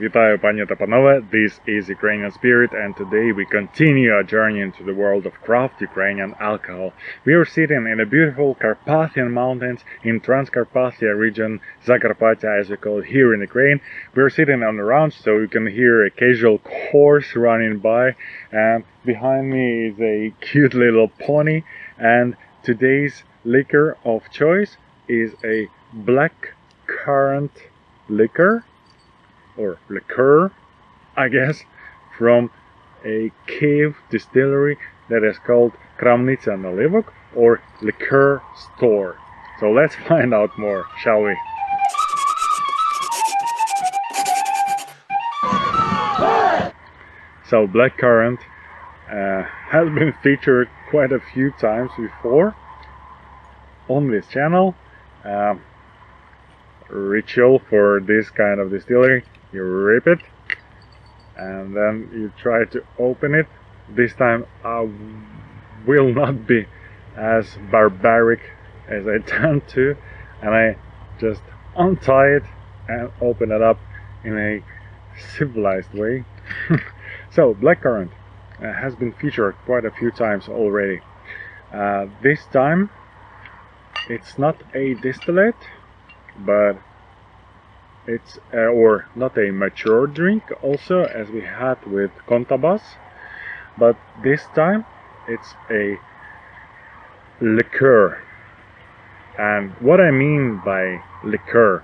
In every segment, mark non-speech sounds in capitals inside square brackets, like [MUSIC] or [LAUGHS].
Вітаю, пані та панове. This is Ukrainian Spirit, and today we continue our journey into the world of craft Ukrainian alcohol. We are sitting in the beautiful Carpathian mountains in Transcarpathia region, Zakarpattia as we call it here in Ukraine. We are sitting on the ranch, so you can hear a casual horse running by, and behind me is a cute little pony. And today's liquor of choice is a black currant liquor or liqueur, I guess, from a cave distillery that is called Kramnitsa Nalivok or liqueur store. So let's [LAUGHS] find out more, shall we? So blackcurrant uh, has been featured quite a few times before on this channel. Um, ritual for this kind of distillery you rip it and then you try to open it. This time I will not be as barbaric as I [LAUGHS] tend to and I just untie it and open it up in a civilized way. [LAUGHS] So blackcurrant uh, has been featured quite a few times already. Uh, this time it's not a distillate but it's uh, or not a mature drink also as we had with Contabas but this time it's a liqueur. And what I mean by liqueur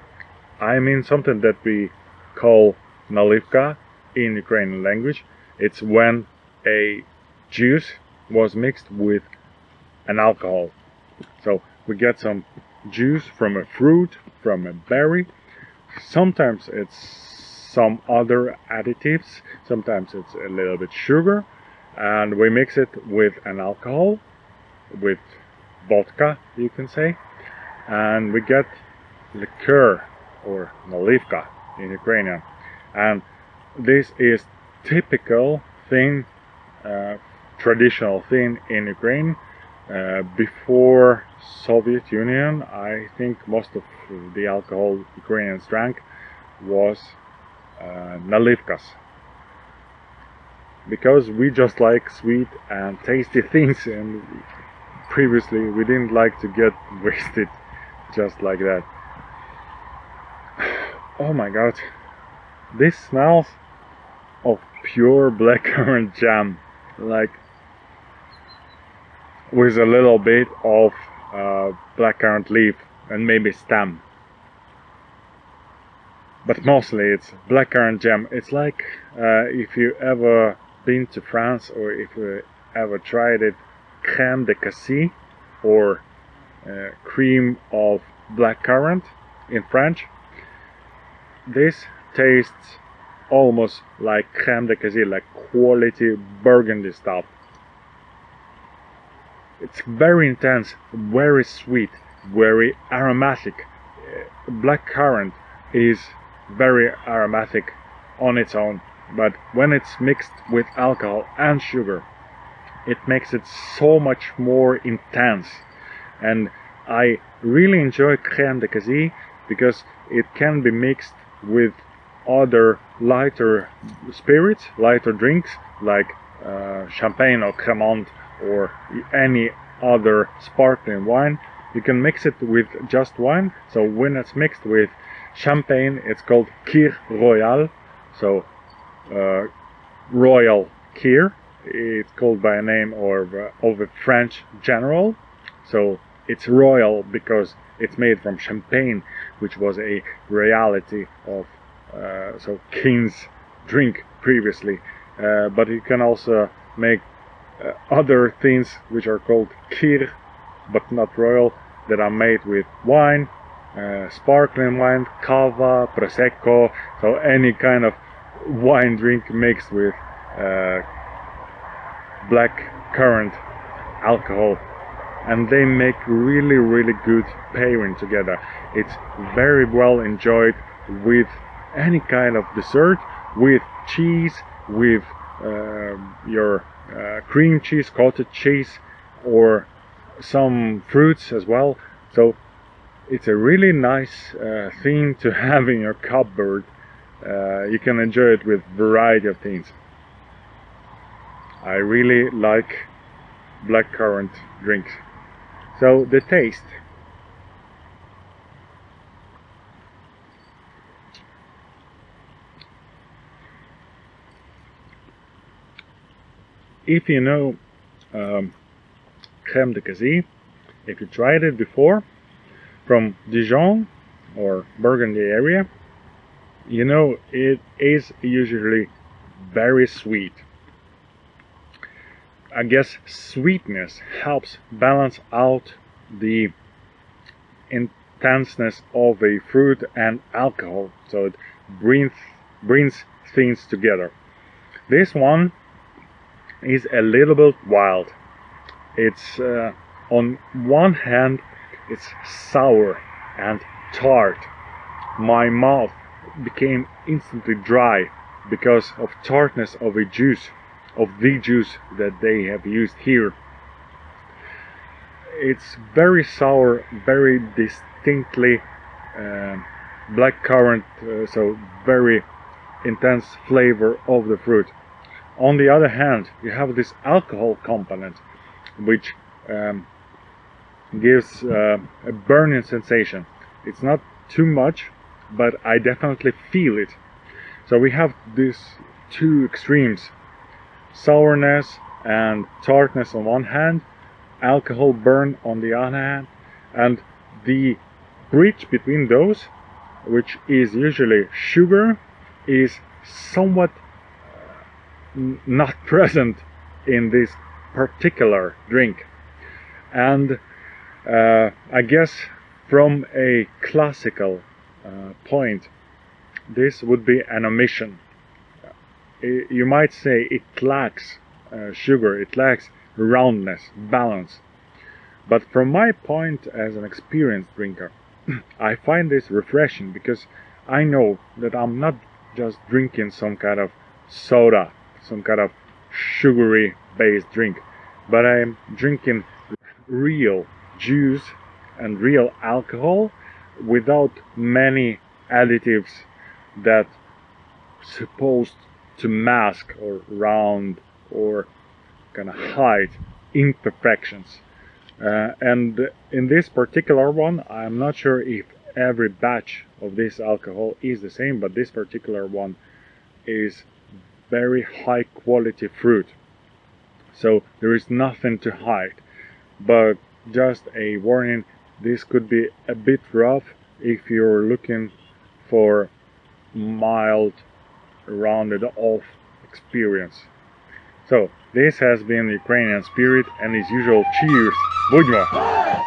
I mean something that we call nalivka in Ukrainian language. It's when a juice was mixed with an alcohol. So we get some juice from a fruit from a berry sometimes it's some other additives. Sometimes it's a little bit sugar. And we mix it with an alcohol with vodka you can say. And we get liqueur or nalivka in Ukrainian. And this is typical thing uh, traditional thing in Ukraine uh, before Soviet Union, I think most of the alcohol Ukrainians drank was uh, nalivkas. Because we just like sweet and tasty [LAUGHS] things and previously we didn't like to get [LAUGHS] wasted just like that. [SIGHS] Oh my god, this smells of pure blackcurrant [LAUGHS] jam, like with a little bit of uh, blackcurrant leaf and maybe stem. But mostly it's blackcurrant jam. It's like uh, if you ever been to France or if you ever tried it crème de cassis or uh, cream of blackcurrant in French. This tastes almost like crème de cassis like quality burgundy stuff it's very intense, very sweet, very aromatic. Black currant is very aromatic on its own, but when it's mixed with alcohol and sugar, it makes it so much more intense. And I really enjoy crème de cassis because it can be mixed with other lighter spirits, lighter drinks like uh, champagne or cremant or any other sparkling wine you can mix it with just wine. So when it's mixed with champagne it's called kir royal. So uh, royal kir. It's called by a name of, uh, of a french general. So it's royal because it's made from champagne which was a reality of uh, so king's drink previously. Uh, but you can also make uh, other things which are called kir but not royal that are made with wine uh, sparkling wine cava prosecco. So any kind of wine drink mixed with uh, black currant alcohol. And they make really really good pairing together. It's very well enjoyed with any kind of dessert with cheese with uh, your uh, cream cheese, cottage cheese, or some fruits as well. So it's a really nice uh, thing to [LAUGHS] have in your cupboard. Uh, you can enjoy it with variety of things. I really like blackcurrant drinks. So the taste. If you know um, creme de cassis, if you tried it before from Dijon or Burgundy area, you know it is usually very sweet. I guess sweetness helps balance out the intenseness of a fruit and alcohol so it brings brings things together this one is a little bit wild. It's uh, on one hand it's sour and tart. My mouth became instantly dry because of tartness of a juice of the juice that they have used here. It's very sour very distinctly uh, black currant uh, so very intense flavor of the fruit on the other hand you have this alcohol component which um, gives uh, a burning sensation. It's not too much but I definitely feel it. So we have these two extremes sourness and tartness on one hand, alcohol burn on the other hand, and the bridge between those, which is usually sugar, is somewhat not [LAUGHS] present in this particular drink. And uh, I guess from a classical uh, point, this would be an omission you might say it lacks uh, sugar, it lacks roundness, balance. But from my point as an experienced drinker, [CLEARS THROAT] I find this refreshing because I know that I'm not just drinking some kind of soda, some kind of sugary based drink, but I'm drinking real juice and real alcohol without many additives that supposed to mask or round or kind of hide imperfections. Uh, and in this particular one, I'm not sure if every batch of this alcohol is the same, but this particular one is very high quality fruit. So there is nothing to hide, but just a warning, this could be a bit rough if you're looking for mild rounded off experience. So, this has been Ukrainian Spirit and his usual cheers. Будьмо!